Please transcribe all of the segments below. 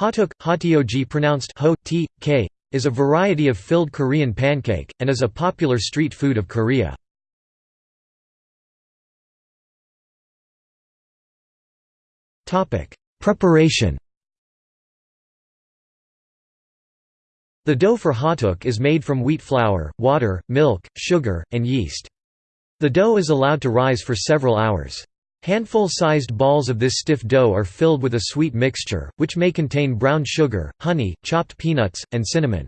Hotteok hotyeoji pronounced ho, t, k, is a variety of filled Korean pancake, and is a popular street food of Korea. Preparation The dough for hotteok is made from wheat flour, water, milk, sugar, and yeast. The dough is allowed to rise for several hours. Handful-sized balls of this stiff dough are filled with a sweet mixture, which may contain brown sugar, honey, chopped peanuts, and cinnamon.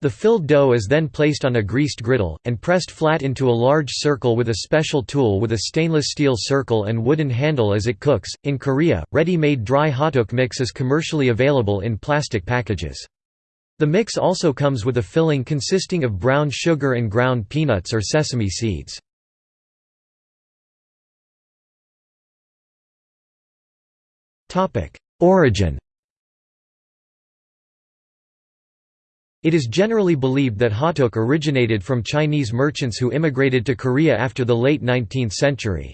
The filled dough is then placed on a greased griddle, and pressed flat into a large circle with a special tool with a stainless steel circle and wooden handle as it cooks. In Korea, ready-made dry hotteok mix is commercially available in plastic packages. The mix also comes with a filling consisting of brown sugar and ground peanuts or sesame seeds. Origin It is generally believed that hotteok originated from Chinese merchants who immigrated to Korea after the late 19th century.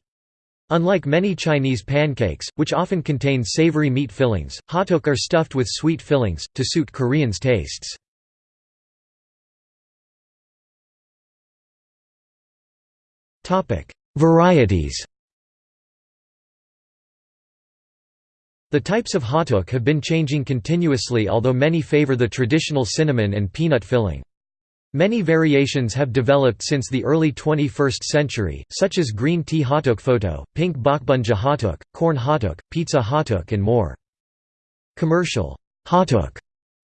Unlike many Chinese pancakes, which often contain savory meat fillings, hotteok are stuffed with sweet fillings, to suit Koreans' tastes. Varieties The types of hotteok have been changing continuously although many favor the traditional cinnamon and peanut filling. Many variations have developed since the early 21st century, such as green tea hotteok photo, pink bokbunja hotteok, corn hotteok, pizza hotteok and more. Commercial hotteok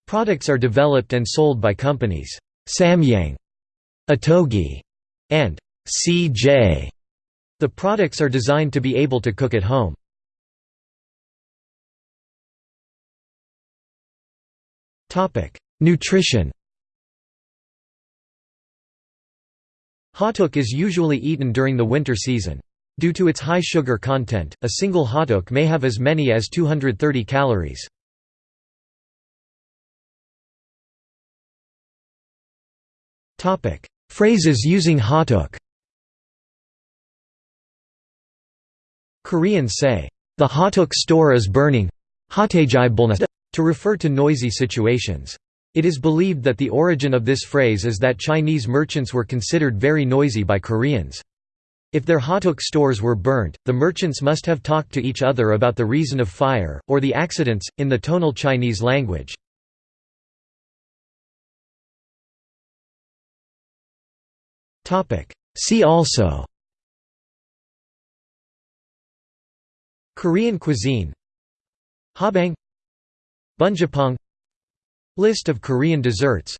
products are developed and sold by companies Samyang, Ottogi, and CJ. The products are designed to be able to cook at home. Nutrition Hotteok is usually eaten during the winter season. Due to its high sugar content, a single hotteok may have as many as 230 calories. Phrases using hotteok Koreans say, "...the hotteok store is burning to refer to noisy situations. It is believed that the origin of this phrase is that Chinese merchants were considered very noisy by Koreans. If their hotteok stores were burnt, the merchants must have talked to each other about the reason of fire, or the accidents, in the tonal Chinese language. See also Korean cuisine Hoppang Bungeoppang List of Korean desserts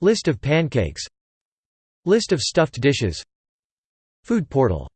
List of pancakes List of stuffed dishes Food portal